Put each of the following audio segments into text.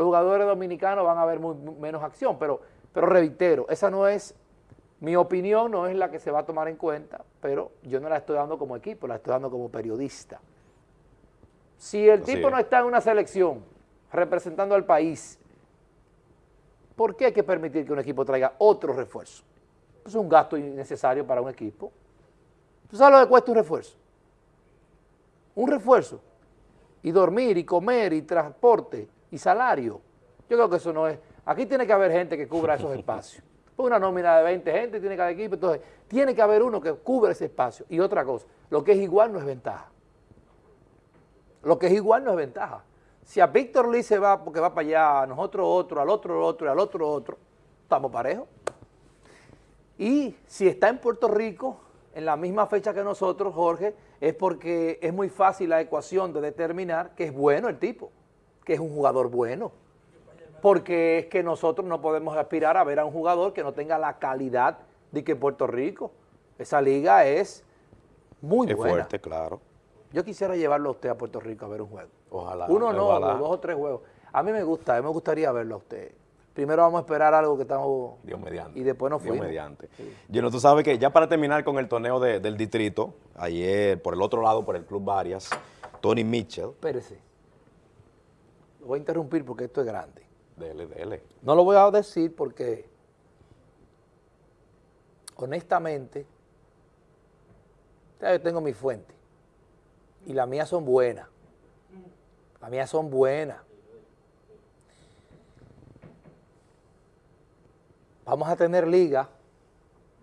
los jugadores dominicanos van a ver menos acción, pero, pero reitero, esa no es, mi opinión no es la que se va a tomar en cuenta, pero yo no la estoy dando como equipo, la estoy dando como periodista. Si el tipo no está en una selección representando al país, ¿por qué hay que permitir que un equipo traiga otro refuerzo? Es un gasto innecesario para un equipo. ¿Tú sabes lo que cuesta un refuerzo? Un refuerzo. Y dormir, y comer, y transporte, y salario. Yo creo que eso no es... Aquí tiene que haber gente que cubra esos espacios. Una nómina de 20 gente tiene cada equipo, entonces tiene que haber uno que cubra ese espacio. Y otra cosa, lo que es igual no es ventaja. Lo que es igual no es ventaja. Si a Víctor Lee se va porque va para allá, a nosotros otro, al otro otro y al otro otro, estamos parejos. Y si está en Puerto Rico, en la misma fecha que nosotros, Jorge, es porque es muy fácil la ecuación de determinar que es bueno el tipo que es un jugador bueno. Porque es que nosotros no podemos aspirar a ver a un jugador que no tenga la calidad de que Puerto Rico. Esa liga es muy es buena. fuerte, claro. Yo quisiera llevarlo a usted a Puerto Rico a ver un juego. Ojalá. Uno no, dos o tres juegos. A mí me gusta, a mí me gustaría verlo a usted. Primero vamos a esperar algo que estamos... Dios mediante. Y después nos Dios fuimos. mediante. Yo no, tú sabes que ya para terminar con el torneo del distrito, ayer por el otro lado, por el Club Varias, Tony Mitchell. Espérese. Lo voy a interrumpir porque esto es grande. Dele, dele. No lo voy a decir porque, honestamente, yo tengo mi fuente y las mías son buenas. Las mías son buenas. Vamos a tener liga,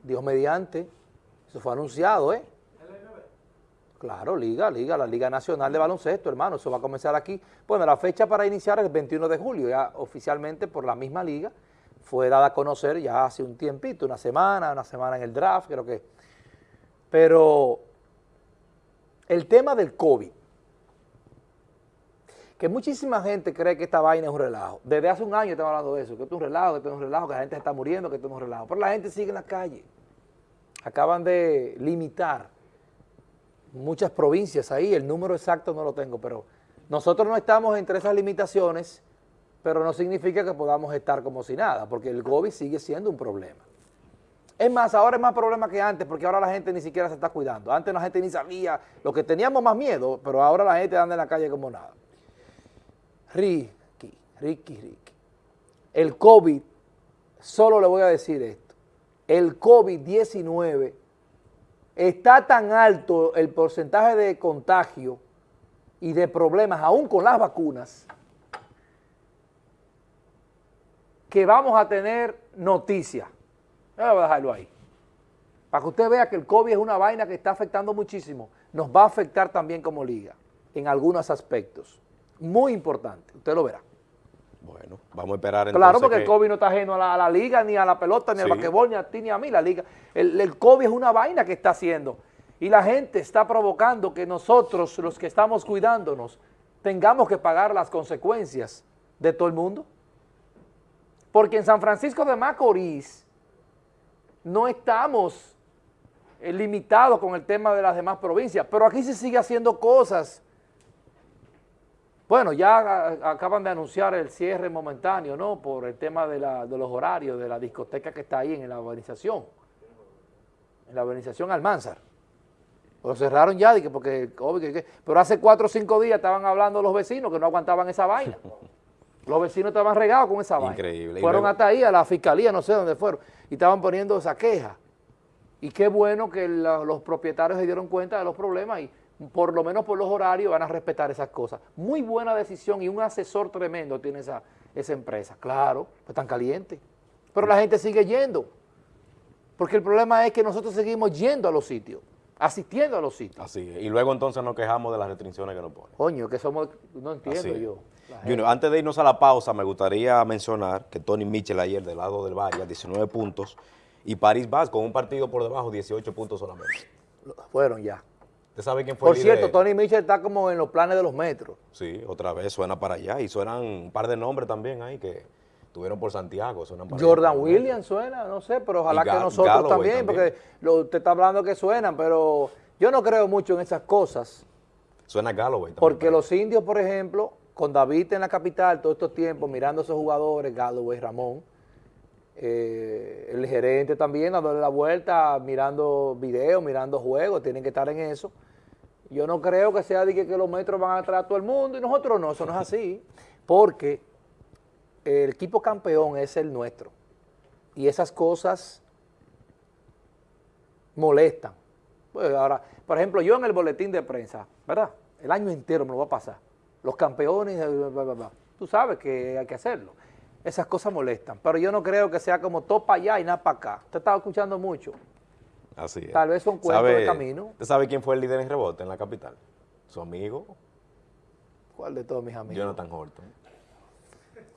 Dios mediante, eso fue anunciado, ¿eh? Claro, Liga, Liga, la Liga Nacional de Baloncesto, hermano, eso va a comenzar aquí. Bueno, la fecha para iniciar es el 21 de julio, ya oficialmente por la misma liga, fue dada a conocer ya hace un tiempito, una semana, una semana en el draft, creo que. Pero el tema del COVID, que muchísima gente cree que esta vaina es un relajo. Desde hace un año estamos hablando de eso, que esto es un relajo, que esto es un relajo, que la gente está muriendo, que esto es un relajo. Pero la gente sigue en la calle. Acaban de limitar muchas provincias ahí, el número exacto no lo tengo, pero nosotros no estamos entre esas limitaciones, pero no significa que podamos estar como si nada, porque el COVID sigue siendo un problema. Es más, ahora es más problema que antes, porque ahora la gente ni siquiera se está cuidando. Antes la gente ni sabía, lo que teníamos más miedo, pero ahora la gente anda en la calle como nada. Ricky, Ricky, Ricky. El COVID, solo le voy a decir esto, el COVID-19 está tan alto el porcentaje de contagio y de problemas, aún con las vacunas, que vamos a tener noticias. Voy a dejarlo ahí. Para que usted vea que el COVID es una vaina que está afectando muchísimo. Nos va a afectar también como liga, en algunos aspectos. Muy importante, usted lo verá. Bueno, vamos a esperar entonces Claro, porque el COVID no está ajeno a la, liga, ni a la pelota, ni al basquetbol, ni a ti, ni a mí, la liga. El, el COVID es una vaina que está haciendo. Y la gente está provocando que nosotros, los que estamos cuidándonos, tengamos que pagar las consecuencias de todo el mundo. Porque en San Francisco de Macorís no estamos eh, limitados con el tema de las demás provincias, pero aquí se sigue haciendo cosas bueno, ya acaban de anunciar el cierre momentáneo, ¿no? Por el tema de, los horarios de la discoteca que está ahí en la urbanización, en la urbanización Almanzar. Lo cerraron ya, porque, pero hace cuatro o cinco días estaban hablando los vecinos que no aguantaban esa vaina. Los vecinos estaban regados con esa vaina. Increíble. Fueron hasta ahí, a la fiscalía, no sé dónde fueron, y estaban poniendo esa queja. Y qué bueno que los propietarios se dieron cuenta de los problemas y por lo menos por los horarios, van a respetar esas cosas. Muy buena decisión y un asesor tremendo tiene esa, esa empresa. Claro, pues tan caliente. Pero la gente sigue yendo. Porque el problema es que nosotros seguimos yendo a los sitios, asistiendo a los sitios. Así Y luego entonces nos quejamos de las restricciones que nos ponen. Coño, que somos, no entiendo yo. antes de irnos a la pausa, me gustaría mencionar que Tony Mitchell ayer del lado del Valle, 19 puntos, y París Vaz con un partido por debajo, 18 puntos solamente. Fueron ya. ¿Usted sabe quién fue Por cierto, Tony Mitchell está como en los planes de los metros. Sí, otra vez suena para allá. Y suenan un par de nombres también ahí que tuvieron por Santiago. Jordan Williams suena, no sé, pero ojalá que nosotros también, porque usted está hablando que suenan, pero yo no creo mucho en esas cosas. Suena Galloway también. Porque los indios, por ejemplo, con David en la capital todos estos tiempos, mirando a esos jugadores, Galloway, Ramón, eh, el gerente también dándole la vuelta, mirando videos, mirando juegos, tienen que estar en eso. Yo no creo que sea de que, los metros van a traer a todo el mundo y nosotros no, eso no es así, porque el equipo campeón es el nuestro y esas cosas molestan. Pues ahora, por ejemplo, yo en el boletín de prensa, ¿verdad? El año entero me lo va a pasar. Los campeones, bla, bla, bla. tú sabes que hay que hacerlo. Esas cosas molestan, pero yo no creo que sea como todo para allá y nada para acá. Usted estaba escuchando mucho. Así es. Tal vez son cuentos ¿Sabe- de camino. ¿Usted sabe quién fue el líder en rebote en la capital? Su amigo, ¿Cuál de todos mis amigos? Jonathan Horton.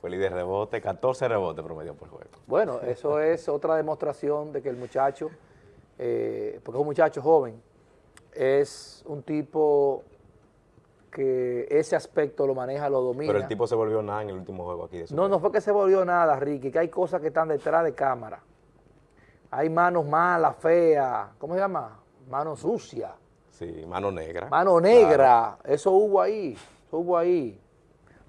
Fue líder de rebote, 14 rebotes promedio por juego. Bueno, eso es otra demostración de que el muchacho, eh, porque es un muchacho joven, es un tipo que ese aspecto lo maneja, lo domina. Pero el tipo se volvió nada en el último juego aquí de No, no fue que se volvió nada, Ricky, que hay cosas que están detrás de cámara. Hay manos malas, feas, ¿cómo se llama? Manos sucias, Sí, mano negra. mano negra, eso hubo ahí, eso hubo ahí.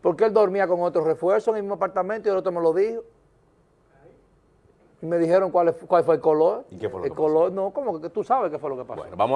Porque él dormía con otro refuerzo en el mismo apartamento y el otro me lo dijo. Y me dijeron cuál, es- cuál fue el color. ¿Y qué fue lo El que pasó? color, no, como que tú sabes qué fue lo que pasó. Bueno, vamos